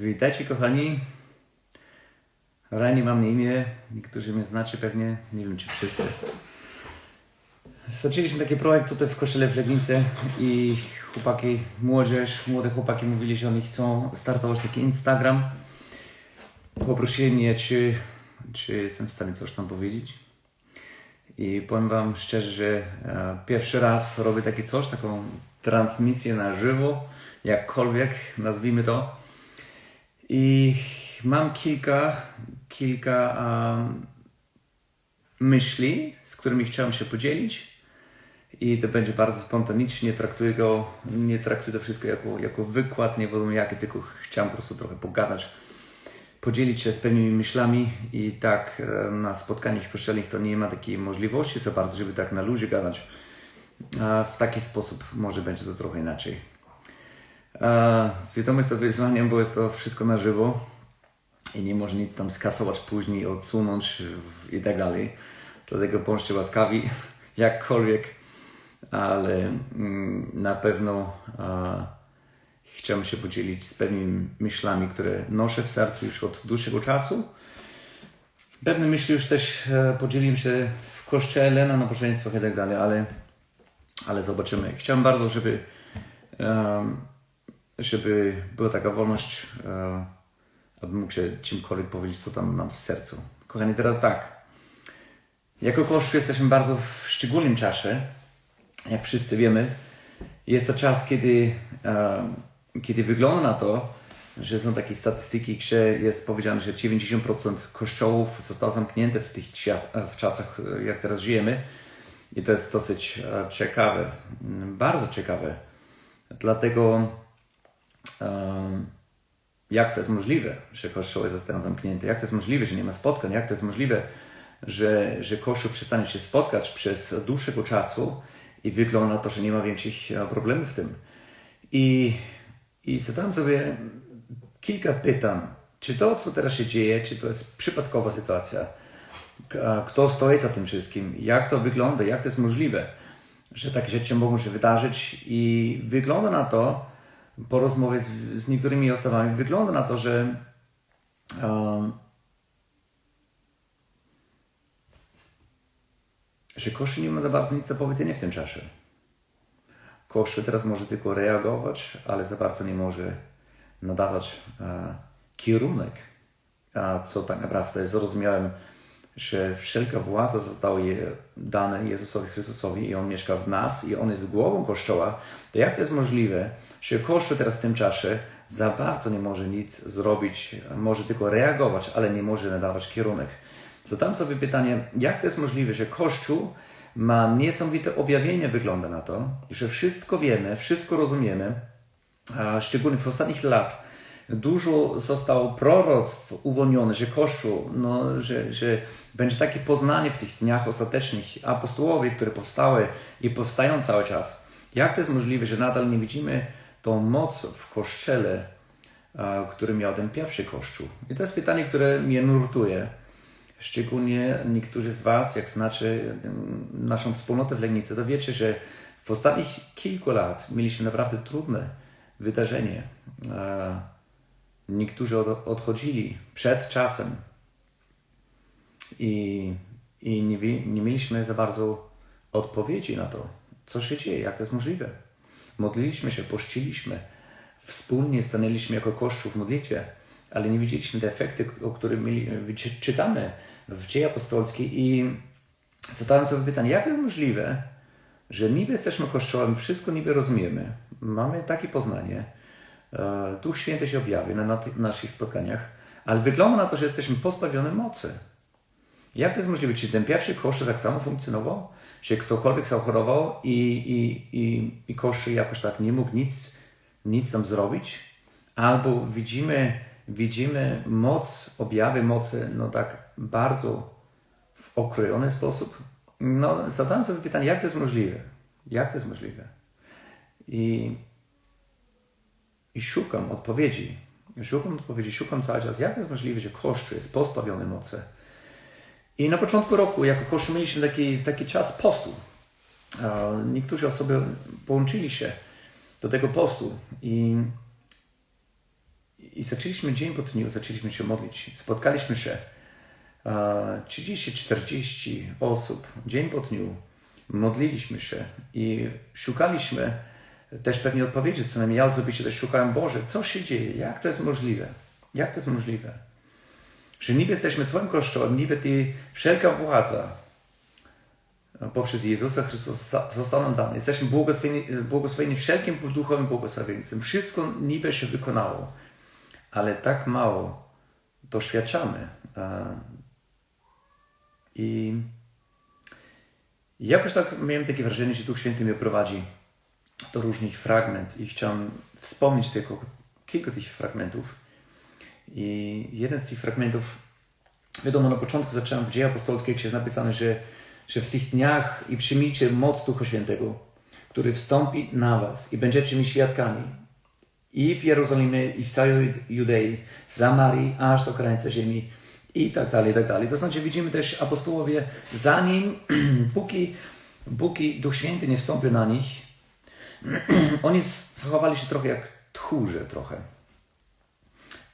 Witajcie kochani. Rani mam na imię, niektórzy mnie znacie pewnie, nie wiem czy wszyscy. Zaczęliśmy taki projekt tutaj w kościele w Legnicy i chłopaki, młodzież, młode chłopaki mówili, że oni chcą startować taki Instagram. Poprosili mnie, czy, czy jestem w stanie coś tam powiedzieć. I powiem Wam szczerze, że e, pierwszy raz robię takie coś, taką transmisję na żywo, jakkolwiek nazwijmy to. I mam kilka, kilka um, myśli, z którymi chciałem się podzielić. I to będzie bardzo spontanicznie, traktuję go, nie traktuję to wszystko jako, jako wykład, nie wiadomo jaki, tylko chciałem po prostu trochę pogadać, podzielić się z pewnymi myślami i tak na spotkaniach kościelnych to nie ma takiej możliwości za bardzo, żeby tak na luzie gadać. W taki sposób może będzie to trochę inaczej. E, wiadomo, jest to wyzwaniem, bo jest to wszystko na żywo i nie może nic tam skasować później, odsunąć i tak dalej. Dlatego bądźcie łaskawi, jakkolwiek, ale mm, na pewno e, chciałem się podzielić z pewnymi myślami, które noszę w sercu już od dłuższego czasu. Pewne myśli już też e, podzieliłem się w kościele, na nabożeństwach i tak dalej, ale, ale zobaczymy. Chciałem bardzo, żeby żeby była taka wolność, e, abym mógł się czymkolwiek powiedzieć, co tam mam w sercu. Kochani, teraz tak. Jako Kościół jesteśmy bardzo w szczególnym czasie. Jak wszyscy wiemy, jest to czas, kiedy, e, kiedy wygląda na to, że są takie statystyki, gdzie jest powiedziane, że 90% kościołów zostało zamknięte w tych w czasach, jak teraz żyjemy. I to jest dosyć e, ciekawe, bardzo ciekawe. Dlatego jak to jest możliwe, że kościoły zostają zamknięte? Jak to jest możliwe, że nie ma spotkań? Jak to jest możliwe, że, że kościół przestanie się spotkać przez dłuższego czasu i wygląda na to, że nie ma większych e, problemów w tym? I, i zadałem sobie kilka pytań. Czy to, co teraz się dzieje, czy to jest przypadkowa sytuacja? Kto stoi za tym wszystkim? Jak to wygląda? Jak to jest możliwe, że takie rzeczy mogą się wydarzyć? I wygląda na to, po rozmowie z, z niektórymi osobami, wygląda na to, że um, że Kościół nie ma za bardzo nic do powiedzenia w tym czasie. Kościół teraz może tylko reagować, ale za bardzo nie może nadawać e, kierunek, a co tak naprawdę zrozumiałem, że wszelka władza została je, dana Jezusowi Chrystusowi i On mieszka w nas i On jest głową Kościoła, to jak to jest możliwe, że Kościół teraz w tym czasie za bardzo nie może nic zrobić, może tylko reagować, ale nie może nadawać kierunek. Zadam sobie pytanie, jak to jest możliwe, że Kościół ma niesamowite objawienie, wygląda na to, że wszystko wiemy, wszystko rozumiemy, a szczególnie w ostatnich lat dużo zostało proroctw uwolnione, że Kościół, no, że, że będzie takie poznanie w tych dniach ostatecznych apostołowie, które powstały i powstają cały czas. Jak to jest możliwe, że nadal nie widzimy tą moc w Kościele, który miał ten pierwszy Kościół? I to jest pytanie, które mnie nurtuje. Szczególnie niektórzy z Was, jak znacie em, naszą wspólnotę w Legnicy, to wiecie, że w ostatnich kilku lat mieliśmy naprawdę trudne wydarzenie. Niektórzy od, odchodzili przed czasem i, i nie, nie mieliśmy za bardzo odpowiedzi na to, co się dzieje, jak to jest możliwe. Modliliśmy się, pościliśmy, wspólnie stanęliśmy jako Kościół w modlitwie, ale nie widzieliśmy te efekty, o których czytamy w dzieje apostolskiej i zadałem sobie pytanie, jak to jest możliwe, że niby jesteśmy Kościołem, wszystko niby rozumiemy, mamy takie poznanie, Duch Święty się objawia na, naszych spotkaniach, ale wygląda na to, że jesteśmy pozbawione mocy. Jak to jest możliwe? Czy ten pierwszy kościół tak samo funkcjonował? Czy ktokolwiek zachorował i, i, i, i jakoś tak nie mógł nic, nic tam zrobić? Albo widzimy, widzimy moc, objawy mocy, no tak bardzo w okrojony sposób? No, zadałem sobie pytanie, jak to jest możliwe? Jak to jest możliwe? I, i szukam odpowiedzi. Szukam odpowiedzi, szukam cały czas, jak to jest możliwe, że Kościół jest pozbawiony mocy. I na początku roku, jako Kościół, mieliśmy taki, taki czas postu. Niektórzy osoby połączyli się do tego postu i, i zaczęliśmy dzień po dniu, zaczęliśmy się modlić. Spotkaliśmy się 30-40 osób dzień po dniu. Modliliśmy się i szukaliśmy też pewnie odpowiedzi, co najmniej ja osobiście też szukałem, Boże, co się dzieje, jak to jest możliwe, jak to jest możliwe, że niby jesteśmy Twoim Kościołem, niby Ty, wszelka władza poprzez Jezusa Chrystusa została nam dana. Jesteśmy błogosławieni, błogosławieni wszelkim duchowym błogosławieństwem. Wszystko niby się wykonało, ale tak mało doświadczamy. I jakoś tak miałem takie wrażenie, że Duch Święty mnie prowadzi do różnych fragmentów i chciałem wspomnieć tylko kilka tych fragmentów. I jeden z tych fragmentów, wiadomo, na początku zacząłem w Dzieje Apostolskiej, gdzie jest napisane, że, że w tych dniach i przyjmijcie moc Ducha Świętego, który wstąpi na was i będziecie mi świadkami i w Jerozolimie, i w całej Judei, w Samarii, aż do krańca ziemi i tak dalej, i tak dalej. To znaczy widzimy też apostołowie, zanim, póki, póki Duch Święty nie wstąpił na nich, oni zachowali się trochę jak tchórze trochę.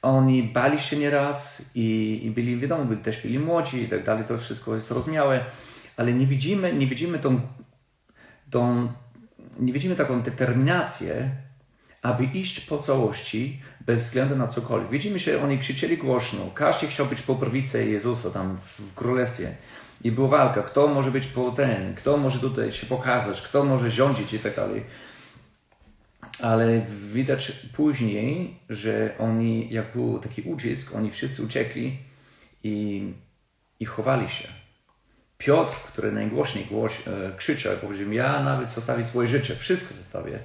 Oni bali się nieraz i, i byli, wiadomo, byli też byli młodzi i tak dalej, to wszystko jest zrozumiałe, ale nie widzimy, nie widzimy tą, tą nie widzimy taką determinację, aby iść po całości bez względu na cokolwiek. Widzimy się, oni krzyczeli głośno, każdy chciał być po prawicy Jezusa tam w królestwie. I była walka, kto może być po ten, kto może tutaj się pokazać, kto może rządzić i tak dalej. Ale widać później, że oni, jak był taki ucisk, oni wszyscy uciekli i, i chowali się. Piotr, który najgłośniej głoś, e, krzyczał, powiedział, ja nawet zostawię swoje życie, wszystko zostawię.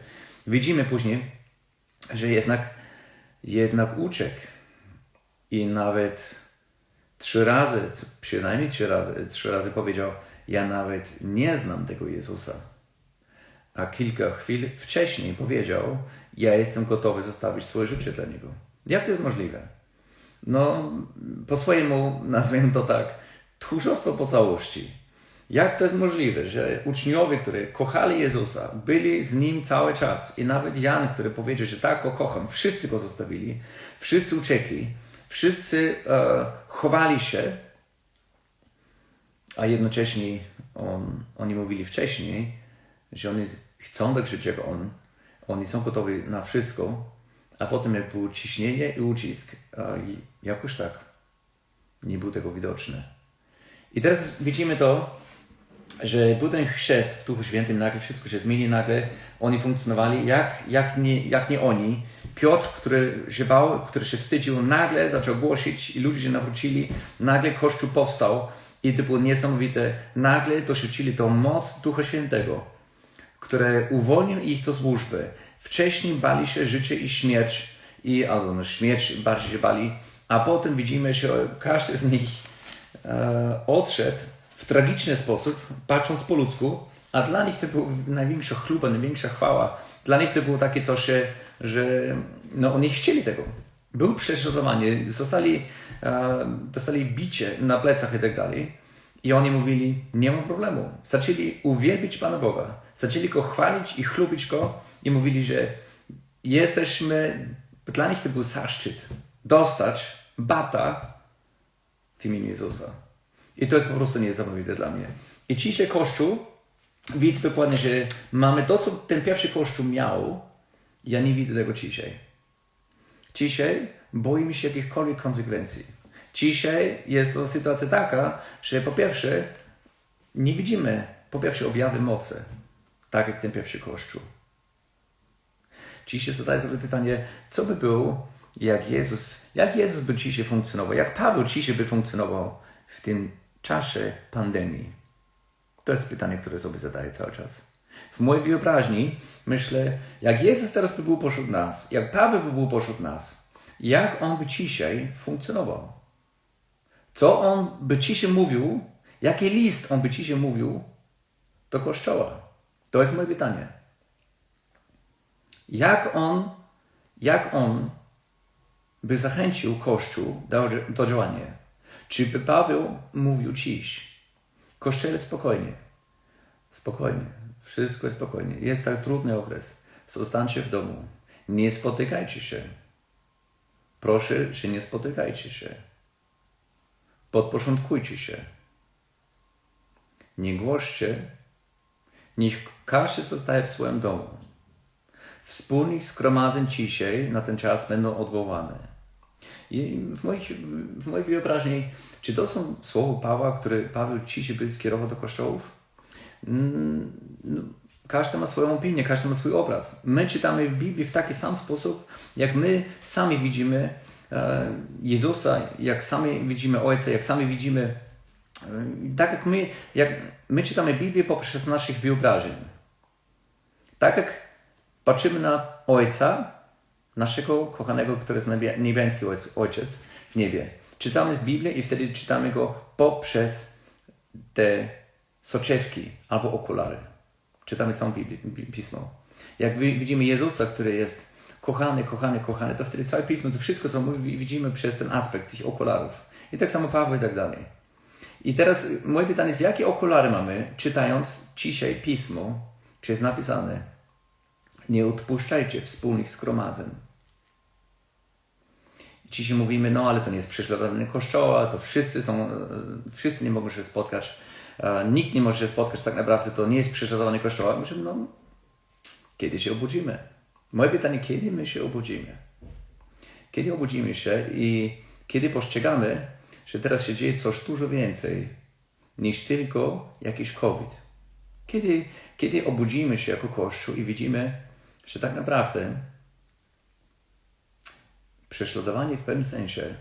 Widzimy później, że jednak, jednak uciekł i nawet trzy razy, przynajmniej trzy razy, trzy razy powiedział, ja nawet nie znam tego Jezusa. A kilka chwil wcześniej powiedział, ja jestem gotowy zostawić swoje życie dla Niego. Jak to jest możliwe? No, po swojemu, nazwijmy to tak, tchórzostwo po całości. Jak to jest możliwe, że uczniowie, którzy kochali Jezusa, byli z Nim cały czas i nawet Jan, który powiedział, że tak go kocham, wszyscy go zostawili, wszyscy uciekli, wszyscy e, chowali się, a jednocześnie on, oni mówili wcześniej, że oni chcą tak jak on, oni są gotowi na wszystko, a potem jak było ciśnienie i ucisk, jakoś tak nie był tego widoczny. I teraz widzimy to, że był ten chrzest w Duchu Świętym, nagle wszystko się zmieni, nagle oni funkcjonowali jak, jak, nie, jak nie oni. Piotr, który się bał, który się wstydził, nagle zaczął głosić i ludzie się nawrócili, nagle Kościół powstał i to było niesamowite. Nagle doświadczyli tą moc Ducha Świętego, które uwolnił ich do służby. Wcześniej bali się życie i śmierć, i, albo no, śmierć bardziej się bali, a potem widzimy, że każdy z nich e, odszedł w tragiczny sposób, patrząc po ludzku, a dla nich to była największa chluba, największa chwała. Dla nich to było takie coś, że no, oni chcieli tego. Był prześladowanie, zostali, e, dostali bicie na plecach i tak dalej. I oni mówili, nie ma problemu. Zaczęli uwielbić Pana Boga. Zaczęli Go chwalić i chlubić Go i mówili, że jesteśmy, dla nich to był zaszczyt dostać bata w imieniu Jezusa. I to jest po prostu niesamowite dla mnie. I dzisiaj Kościół widzę dokładnie, że mamy to, co ten pierwszy Kościół miał. Ja nie widzę tego dzisiaj. Dzisiaj boimy się jakichkolwiek konsekwencji. Dzisiaj jest to sytuacja taka, że po pierwsze nie widzimy po pierwsze objawy mocy, tak jak ten pierwszy Kościół. Dzisiaj zadaję sobie pytanie, co by było, jak Jezus, jak Jezus by dzisiaj funkcjonował, jak Paweł dzisiaj by funkcjonował w tym czasie pandemii? To jest pytanie, które sobie zadaję cały czas. W mojej wyobraźni myślę, jak Jezus teraz by był pośród nas, jak Paweł by był pośród nas, jak on by dzisiaj funkcjonował? Co on by dzisiaj mówił, jaki list on by dzisiaj mówił do Kościoła? To jest moje pytanie. Jak on, jak on by zachęcił Kościół do, do działania? Czy by Paweł mówił dziś, Kościele spokojnie, spokojnie, wszystko jest spokojnie, jest tak trudny okres, zostańcie w domu, nie spotykajcie się. Proszę, że nie spotykajcie się. Podporządkujcie się. Nie głoście. Niech każdy zostaje w swoim domu. Wspólnych zgromadzeń dzisiaj na ten czas będą odwołane. I w, moich, w mojej wyobraźni, czy to są słowa Pawła, które Paweł dzisiaj by skierował do kościołów? Mm, no, każdy ma swoją opinię, każdy ma swój obraz. My czytamy w Biblii w taki sam sposób, jak my sami widzimy e, Jezusa, jak sami widzimy Ojca, jak sami widzimy, tak jak my, jak my czytamy Biblię poprzez naszych wyobrażeń. Tak jak patrzymy na Ojca, naszego kochanego, który jest niebiański Ojciec w niebie. Czytamy z i wtedy czytamy go poprzez te soczewki albo okulary. Czytamy całą Biblię, Pismo. Jak widzimy Jezusa, który jest kochany, kochany, kochany, to wtedy całe Pismo, to wszystko, co mówi, widzimy przez ten aspekt tych okularów. I tak samo Paweł i tak dalej. I teraz moje pytanie jest, jakie okulary mamy, czytając dzisiaj Pismo, czy jest napisane, nie odpuszczajcie wspólnych zgromadzeń. Dzisiaj mówimy, no ale to nie jest prześladowanie kościoła, to wszyscy są, e, wszyscy nie mogą się spotkać, e, nikt nie może się spotkać, tak naprawdę to nie jest prześladowanie kościoła. Myślę, no kiedy się obudzimy? Moje pytanie, kiedy my się obudzimy? Kiedy obudzimy się i kiedy postrzegamy, że teraz się dzieje coś dużo więcej niż tylko jakiś COVID? Kiedy, kiedy obudzimy się jako Kościół i widzimy, że tak naprawdę prześladowanie w pewnym sensie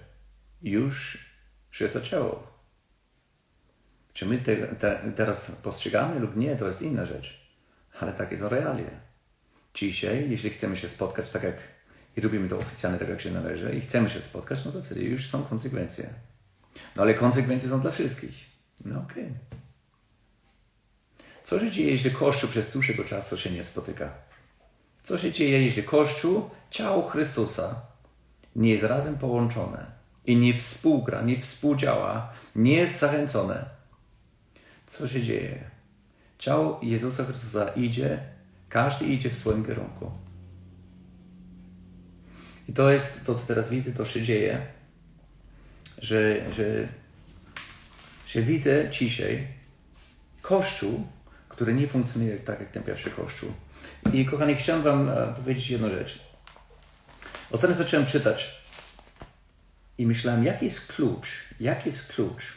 już się zaczęło. Czy my te, te, teraz postrzegamy lub nie, to jest inna rzecz. Ale takie są realia. Dzisiaj, jeśli chcemy się spotkać tak jak i robimy to oficjalnie tak jak się należy i chcemy się spotkać, no to wtedy już są konsekwencje. No ale konsekwencje są dla wszystkich. No okej. Okay. Co się dzieje, jeśli Kościół przez dłuższego czasu się nie spotyka? Co się dzieje, jeśli Kościół, ciało Chrystusa, nie jest razem połączone i nie współgra, nie współdziała, nie jest zachęcone? Co się dzieje? Ciało Jezusa Chrystusa idzie, każdy idzie w swoim kierunku. I to jest to, co teraz widzę, to się dzieje, że, że, że widzę dzisiaj Kościół, który nie funkcjonuje tak jak ten pierwszy Kościół. I kochani, chciałem Wam e, powiedzieć jedną rzecz. Ostatnio zacząłem czytać i myślałem, jaki jest klucz, jaki jest klucz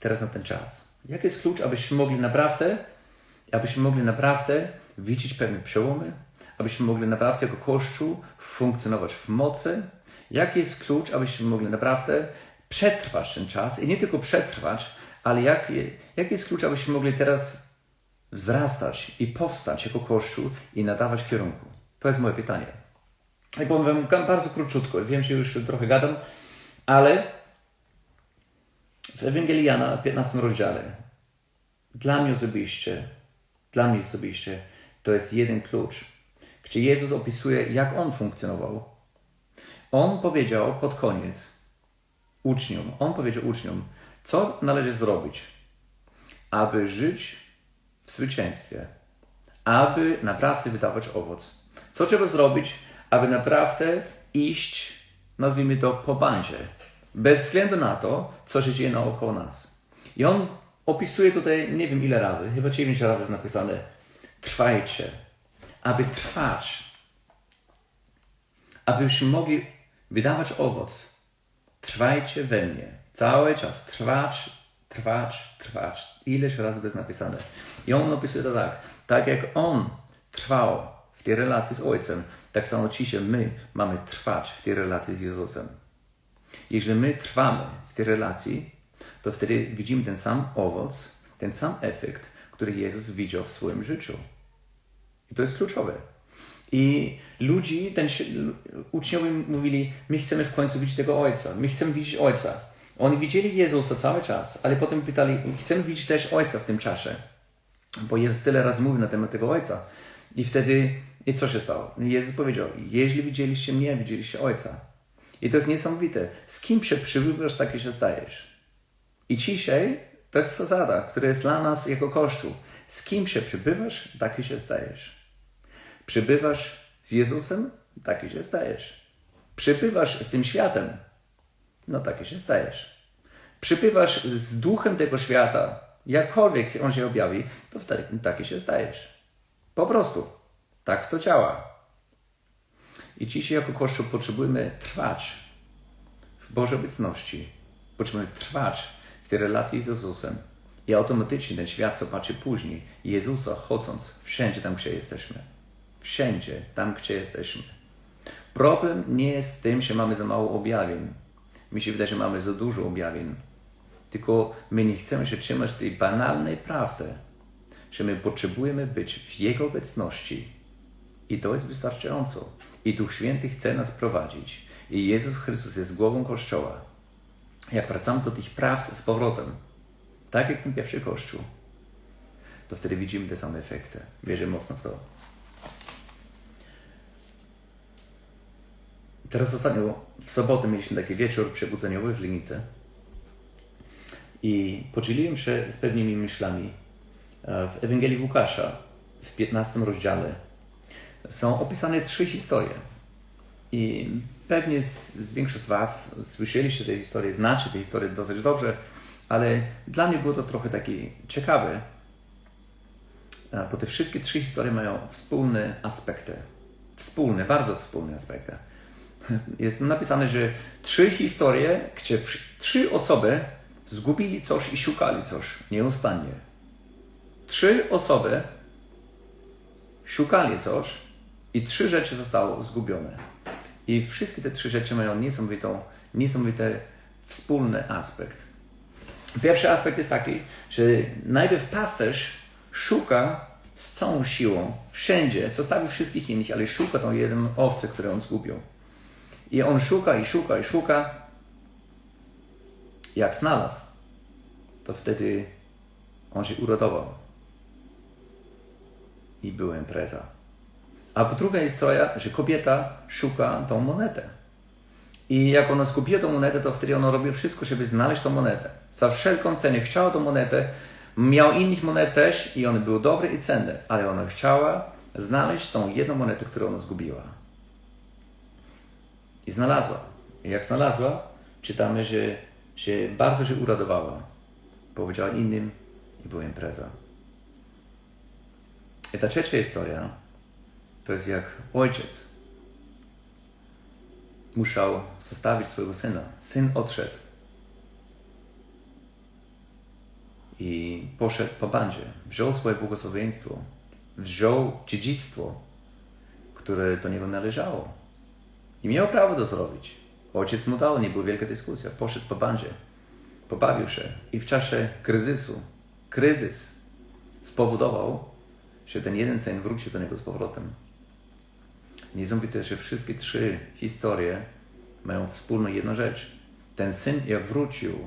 teraz na ten czas. Jaki jest klucz, abyśmy mogli naprawdę, abyśmy mogli naprawdę widzieć pewne przełomy, abyśmy mogli naprawdę jako Kościół funkcjonować w mocy. Jaki jest klucz, abyśmy mogli naprawdę przetrwać ten czas i nie tylko przetrwać, ale jaki, jaki jest klucz, abyśmy mogli teraz wzrastać i powstać jako Kościół i nadawać kierunku? To jest moje pytanie. I powiem bardzo króciutko, wiem, że już trochę gadam, ale w Ewangelii Jana, 15 rozdziale, dla mnie osobiście, dla mnie osobiście, to jest jeden klucz, gdzie Jezus opisuje, jak On funkcjonował. On powiedział pod koniec uczniom, On powiedział uczniom, co należy zrobić, aby żyć w zwycięstwie, aby naprawdę wydawać owoc. Co trzeba zrobić, aby naprawdę iść, nazwijmy to, po bandzie, bez względu na to, co się dzieje naokoło nas. I on opisuje tutaj, nie wiem ile razy, chyba dziewięć razy jest napisane, trwajcie, aby trwać, abyśmy mogli wydawać owoc. Trwajcie we mnie. Cały czas trwać, trwać, trwać. Ileś razy to jest napisane. I on opisuje to tak. Tak jak on trwał w tej relacji z Ojcem, tak samo dzisiaj my mamy trwać w tej relacji z Jezusem. Jeśli my trwamy w tej relacji, to wtedy widzimy ten sam owoc, ten sam efekt, który Jezus widział w swoim życiu. I to jest kluczowe. I ludzi, ten, uczniowie mówili, my chcemy w końcu widzieć tego Ojca, my chcemy widzieć Ojca. Oni widzieli Jezusa cały czas, ale potem pytali, chcemy widzieć też Ojca w tym czasie. Bo Jezus tyle razy mówił na temat tego Ojca. I wtedy, i co się stało? Jezus powiedział, jeśli widzieliście mnie, widzieliście Ojca. I to jest niesamowite. Z kim się przybywasz, taki się stajesz. I dzisiaj to jest zasada, która jest dla nas jako Kościół. Z kim się przybywasz, taki się stajesz. Przybywasz z Jezusem, taki się stajesz. Przypływasz z tym światem, no taki się stajesz. Przypływasz z duchem tego świata, jakkolwiek on się objawi, to wtedy taki się stajesz. Po prostu. Tak to działa. I dzisiaj jako Kościół potrzebujemy trwać w Bożej obecności. Potrzebujemy trwać w tej relacji z Jezusem. I automatycznie ten świat zobaczy później Jezusa chodząc wszędzie tam, gdzie jesteśmy. Wszędzie tam, gdzie jesteśmy. Problem nie jest tym, że mamy za mało objawień. Mi się wydaje, że mamy za dużo objawień. Tylko my nie chcemy się trzymać tej banalnej prawdy, że my potrzebujemy być w Jego obecności. I to jest wystarczająco. I Duch Święty chce nas prowadzić. I Jezus Chrystus jest głową Kościoła. Jak wracamy do tych prawd z powrotem, tak jak ten pierwszy Kościół, to wtedy widzimy te same efekty. Wierzę mocno w to. Teraz ostatnio w sobotę mieliśmy taki wieczór przebudzeniowy w Linicy i podzieliłem się z pewnymi myślami. E, w Ewangelii Łukasza w 15 rozdziale są opisane trzy historie. I pewnie z, z większość z Was słyszeliście te historie, znacie te historie dosyć dobrze, ale dla mnie było to trochę takie ciekawe, e, bo te wszystkie trzy historie mają wspólne aspekty. Wspólne, bardzo wspólne aspekty. Jest napisane, że trzy historie, gdzie trzy osoby zgubili coś i szukali coś nieustannie. Trzy osoby szukali coś i trzy rzeczy zostało zgubione. I wszystkie te trzy rzeczy mają niesamowitą, niesamowity wspólny aspekt. Pierwszy aspekt jest taki, że najpierw pasterz szuka z całą siłą, wszędzie, zostawi wszystkich innych, ale szuka tą jedną owcę, którą on zgubił. I on szuka i szuka i szuka. Jak znalazł, to wtedy on się urodował. I była impreza. A po druga historia, że kobieta szuka tą monetę. I jak ona zgubiła tą monetę, to wtedy ona robi wszystko, żeby znaleźć tą monetę. Za wszelką cenę chciała tą monetę. Miał innych monet też i one były dobre i cenne, ale ona chciała znaleźć tą jedną monetę, którą ona zgubiła. I znalazła. I jak znalazła, czytamy, że, że bardzo się uradowała. Powiedziała innym i była impreza. I ta trzecia historia to jest jak ojciec musiał zostawić swojego syna. Syn odszedł i poszedł po bandzie. Wziął swoje błogosławieństwo, wziął dziedzictwo, które do niego należało. I miał prawo to zrobić. Ojciec mu dał, nie była wielka dyskusja. Poszedł po bandzie, pobawił się i w czasie kryzysu, kryzys spowodował, że ten jeden syn wrócił do niego z powrotem. Niesamowite, że wszystkie trzy historie mają wspólną jedną rzecz. Ten syn, jak wrócił,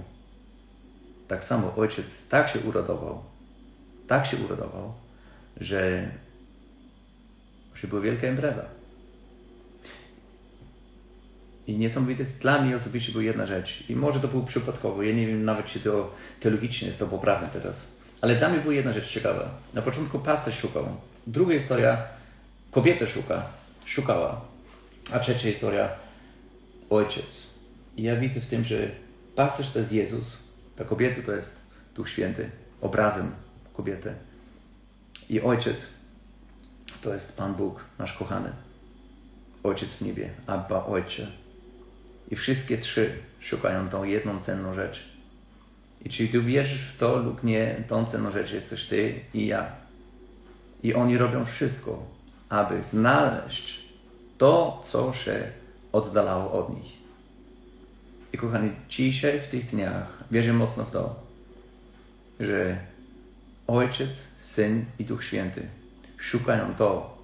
tak samo ojciec tak się uradował, tak się uradował, że, że była wielka impreza. I niesamowite jest dla mnie osobiście była jedna rzecz. I może to było przypadkowo. Ja nie wiem nawet, czy to teologicznie jest to poprawne teraz. Ale dla mnie była jedna rzecz ciekawa. Na początku pasterz szukał. Druga historia, kobieta szuka, szukała. A trzecia historia, ojciec. I ja widzę w tym, że pasterz to jest Jezus, ta kobieta to jest Duch Święty, obrazem kobiety. I ojciec to jest Pan Bóg, nasz kochany. Ojciec w niebie, Abba, Ojcze. I wszystkie trzy szukają tą jedną cenną rzecz. I czy ty wierzysz w to lub nie, tą cenną rzecz jesteś ty i ja. I oni robią wszystko, aby znaleźć to, co się oddalało od nich. I kochani, dzisiaj w tych dniach wierzę mocno w to, że Ojciec, Syn i Duch Święty szukają to,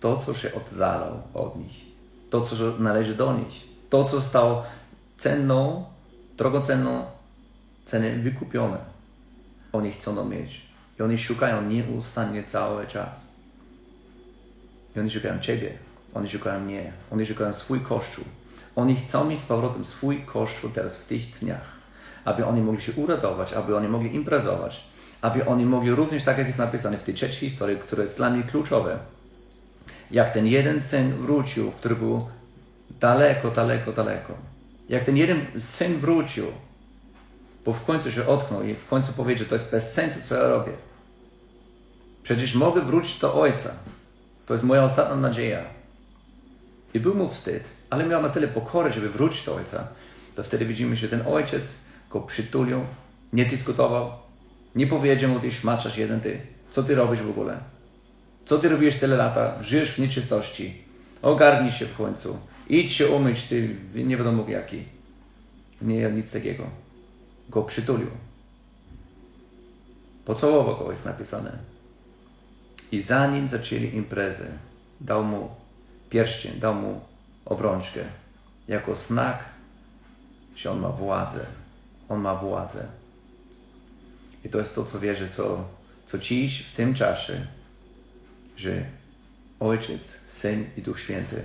to, co się oddalał od nich, to, co należy do nich, to, co zostało cenną, drogocenną cenę wykupione. Oni chcą mieć. I oni szukają nieustannie cały czas. I oni szukają Ciebie. Oni szukają mnie. Oni szukają swój Kościół. Oni chcą mieć z powrotem swój Kościół teraz w tych dniach. Aby oni mogli się uradować, aby oni mogli imprezować, aby oni mogli również, tak jak jest napisane w tej trzeciej historii, które jest dla mnie kluczowe, jak ten jeden syn wrócił, który był Daleko, daleko, daleko. Jak ten jeden syn wrócił, bo w końcu się otknął i w końcu powiedział, to jest bez sensu, co ja robię. Przecież mogę wrócić do ojca. To jest moja ostatnia nadzieja. I był mu wstyd, ale miał na tyle pokory, żeby wrócić do ojca. To wtedy widzimy, że ten ojciec go przytulił, nie dyskutował, nie powiedział mu, ty szmaczasz jeden ty. Co ty robisz w ogóle? Co ty robisz tyle lata? Żyjesz w nieczystości. Ogarnij się w końcu. Idź się umyć, ty nie wiadomo jaki. Nie, nic takiego. Go przytulił. Pocałował go, jest napisane. I zanim zaczęli imprezę, dał mu pierścień, dał mu obrączkę, jako znak, że on ma władzę. On ma władzę. I to jest to, co wierzę, co, co dziś, w tym czasie, że Ojciec, Syn i Duch Święty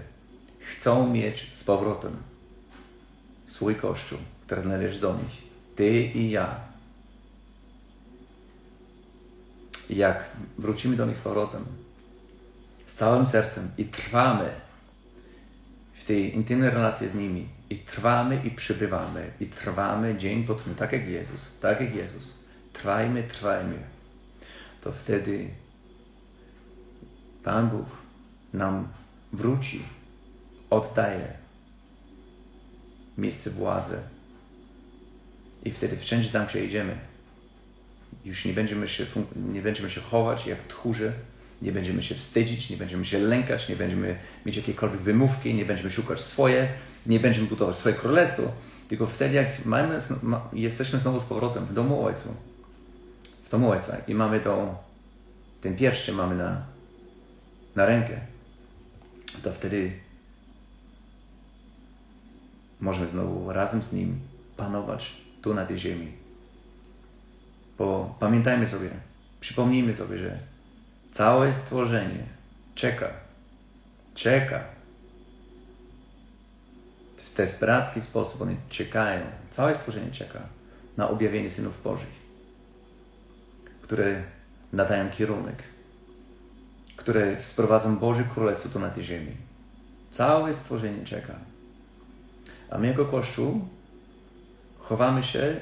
chcą mieć z powrotem swój Kościół, który należy do nich. Ty i ja. Jak wrócimy do nich z powrotem, z całym sercem i trwamy w tej intymnej relacji z nimi, i trwamy i przybywamy, i trwamy dzień po dniu, tak jak Jezus, tak jak Jezus. Trwajmy, trwajmy. To wtedy Pan Bóg nam wróci, oddaje miejsce władzy. I wtedy wszędzie tam, gdzie idziemy, już nie będziemy się, nie będziemy się chować jak tchórze, nie będziemy się wstydzić, nie będziemy się lękać, nie będziemy mieć jakiekolwiek wymówki, nie będziemy szukać swoje, nie będziemy budować swoje królestwo, tylko wtedy, jak mamy, jesteśmy znowu z powrotem w domu Ojcu, w domu Ojca i mamy to, ten pierścień mamy na, na rękę, to wtedy możemy znowu razem z Nim panować tu na tej ziemi. Bo pamiętajmy sobie, przypomnijmy sobie, że całe stworzenie czeka, czeka. W desperacki sposób one czekają, całe stworzenie czeka na objawienie synów Bożych, które nadają kierunek, które sprowadzą Boże Królestwo tu na tej ziemi. Całe stworzenie czeka. A my jako Kościół chowamy się,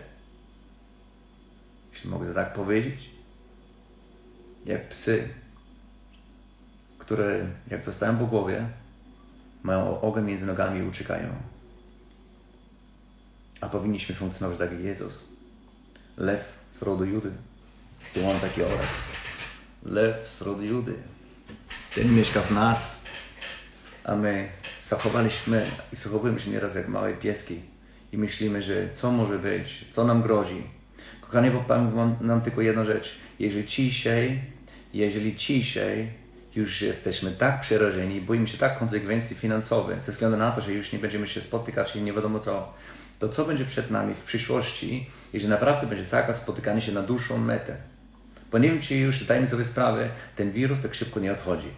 jeśli mogę tak powiedzieć, jak psy, które jak dostają po głowie, mają ogień między nogami i uciekają. A powinniśmy funkcjonować tak jak Jezus. Lew z rodu Judy. Tu mam taki obraz. Lew z rodu Judy. Ten mieszka w nas, a my zachowaliśmy i zachowujemy się nieraz jak małe pieski i myślimy, że co może być, co nam grozi. Kochani, powiem nam tylko jedną rzecz. Jeżeli dzisiaj, jeżeli dzisiaj już jesteśmy tak przerażeni, boimy się tak konsekwencji finansowych, ze względu na to, że już nie będziemy się spotykać i nie wiadomo co, to co będzie przed nami w przyszłości, jeżeli naprawdę będzie zakaz spotykania się na dłuższą metę? Bo nie wiem, czy już zdajemy sobie sprawę, ten wirus tak szybko nie odchodzi.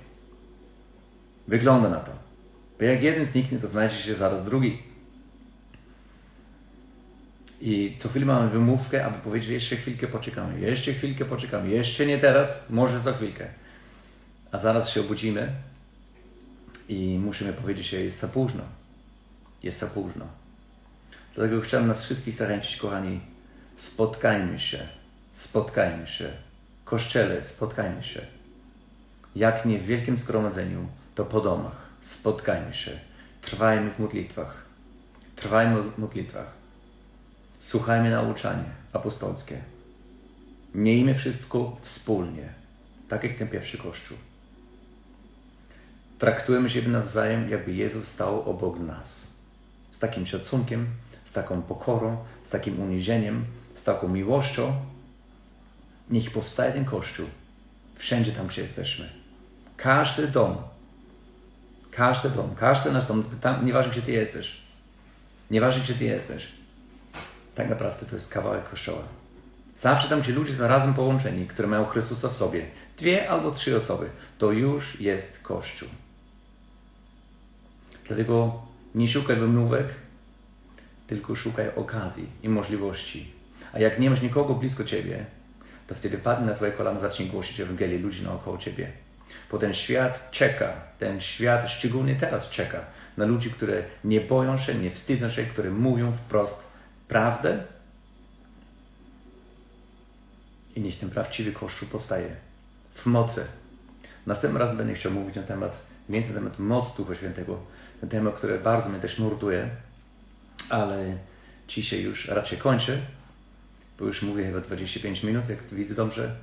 Wygląda na to. Bo jak jeden zniknie, to znajdzie się zaraz drugi. I co chwilę mamy wymówkę, aby powiedzieć, że jeszcze chwilkę poczekamy, jeszcze chwilkę poczekamy, jeszcze nie teraz, może za chwilkę. A zaraz się obudzimy i musimy powiedzieć, że jest za późno. Jest za późno. Dlatego chciałem nas wszystkich zachęcić, kochani, spotkajmy się, spotkajmy się. Kościele, spotkajmy się. Jak nie w wielkim zgromadzeniu, to po domach. Spotkajmy się. Trwajmy w modlitwach. Trwajmy w modlitwach. Słuchajmy nauczania apostolskie. Miejmy wszystko wspólnie, tak jak ten pierwszy Kościół. Traktujemy siebie nawzajem, jakby Jezus stał obok nas. Z takim szacunkiem, z taką pokorą, z takim uniesieniem, z taką miłością. Niech powstaje ten Kościół wszędzie tam, gdzie jesteśmy. Każdy dom, każdy dom, każdy nasz dom, tam, nieważne gdzie Ty jesteś, nieważne gdzie Ty jesteś, tak naprawdę to jest kawałek Kościoła. Zawsze tam, gdzie ludzie są razem połączeni, które mają Chrystusa w sobie, dwie albo trzy osoby, to już jest Kościół. Dlatego nie szukaj wymówek, tylko szukaj okazji i możliwości. A jak nie masz nikogo blisko ciebie, to wtedy padnij na twoje kolana, zacznij głosić Ewangelię ludzi naokoło ciebie. Bo ten świat czeka, ten świat szczególnie teraz czeka na ludzi, które nie boją się, nie wstydzą się, które mówią wprost prawdę. I niech ten prawdziwy Kościół powstaje w mocy. Następnym razem będę chciał mówić na temat, więcej na temat mocy Ducha Świętego. Ten temat, który bardzo mnie też nurtuje, ale dzisiaj już raczej kończę, bo już mówię chyba 25 minut, jak widzę dobrze.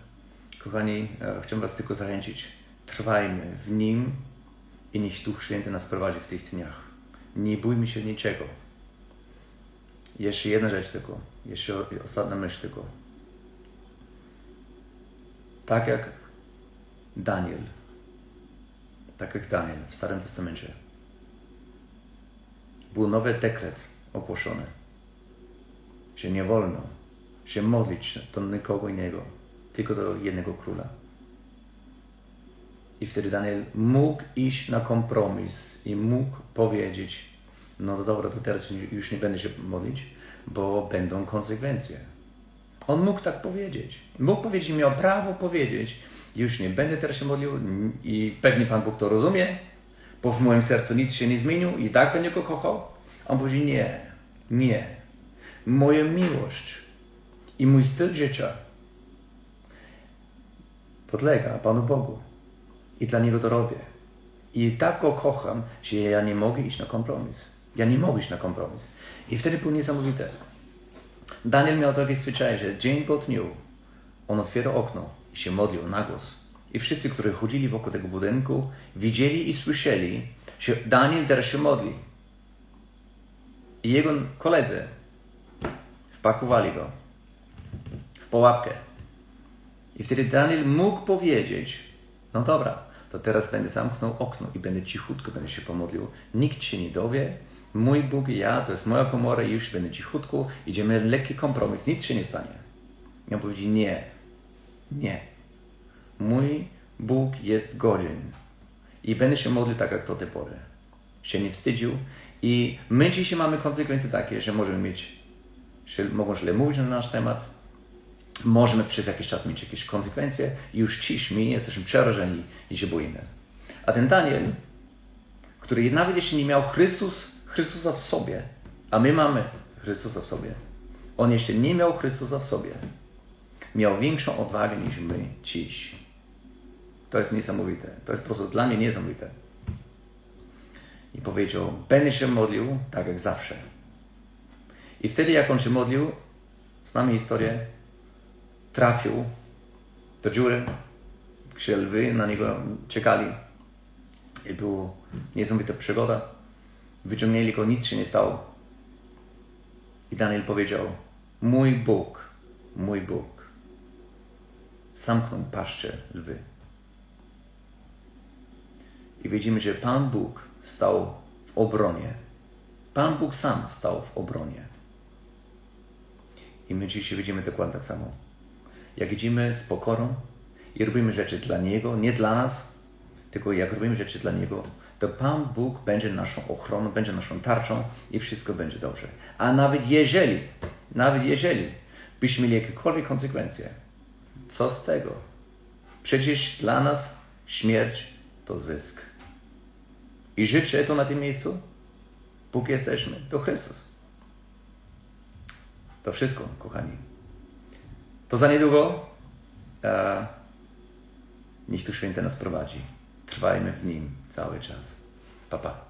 Kochani, e, chciałbym Was tylko zachęcić. Trwajmy w Nim i niech Duch Święty nas prowadzi w tych dniach. Nie bójmy się niczego. Jeszcze jedna rzecz tylko, jeszcze ostatnia myśl tylko. Tak jak Daniel, tak jak Daniel w Starym Testamencie, był nowy dekret ogłoszony, że nie wolno się modlić do nikogo innego, tylko do jednego króla. I wtedy Daniel mógł iść na kompromis i mógł powiedzieć, no to dobra, to teraz już nie będę się modlić, bo będą konsekwencje. On mógł tak powiedzieć. Mógł powiedzieć, miał prawo powiedzieć, już nie będę teraz się modlił i pewnie Pan Bóg to rozumie, bo w moim sercu nic się nie zmienił i tak będę go kochał. On powiedział, nie, nie. Moja miłość i mój styl życia podlega Panu Bogu. I dla Niego to robię. I tak Go kocham, że ja nie mogę iść na kompromis. Ja nie mogę iść na kompromis. I wtedy było niesamowite. Daniel miał takie zwyczaj, że dzień po dniu on otwierał okno i się modlił na głos. I wszyscy, którzy chodzili wokół tego budynku, widzieli i słyszeli, że Daniel teraz się modli. I jego koledzy wpakowali go w pułapkę. I wtedy Daniel mógł powiedzieć, no dobra, to teraz będę zamknął okno i będę cichutko, będę się pomodlił. Nikt się nie dowie. Mój Bóg i ja, to jest moja komora i już będę cichutko. Idziemy lekki kompromis, nic się nie stanie. I on powiedział, nie, nie. Mój Bóg jest godzien i będę się modlił tak jak do tej pory. Się nie wstydził i my dzisiaj mamy konsekwencje takie, że możemy mieć, że mogą źle mówić na nasz temat, możemy przez jakiś czas mieć jakieś konsekwencje i już cisz my jesteśmy przerażeni i się boimy. A ten Daniel, który nawet jeśli nie miał Chrystus, Chrystusa w sobie, a my mamy Chrystusa w sobie, on jeszcze nie miał Chrystusa w sobie, miał większą odwagę niż my dziś. To jest niesamowite. To jest po prostu dla mnie niesamowite. I powiedział, będę się modlił tak jak zawsze. I wtedy jak on się modlił, znamy historię, trafił do dziury, gdzie lwy na niego czekali. I była niesamowita przygoda. Wyciągnęli go, nic się nie stało. I Daniel powiedział, mój Bóg, mój Bóg, zamknął paszczę lwy. I widzimy, że Pan Bóg stał w obronie. Pan Bóg sam stał w obronie. I my dzisiaj widzimy dokładnie tak samo jak idziemy z pokorą i robimy rzeczy dla Niego, nie dla nas, tylko jak robimy rzeczy dla Niego, to Pan Bóg będzie naszą ochroną, będzie naszą tarczą i wszystko będzie dobrze. A nawet jeżeli, nawet jeżeli byśmy mieli jakiekolwiek konsekwencje, co z tego? Przecież dla nas śmierć to zysk. I życzę to na tym miejscu, póki jesteśmy, to Chrystus. To wszystko, kochani. To za niedługo e, niech tu święte nas prowadzi. Trwajmy w nim cały czas. Pa, pa.